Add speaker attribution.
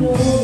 Speaker 1: the.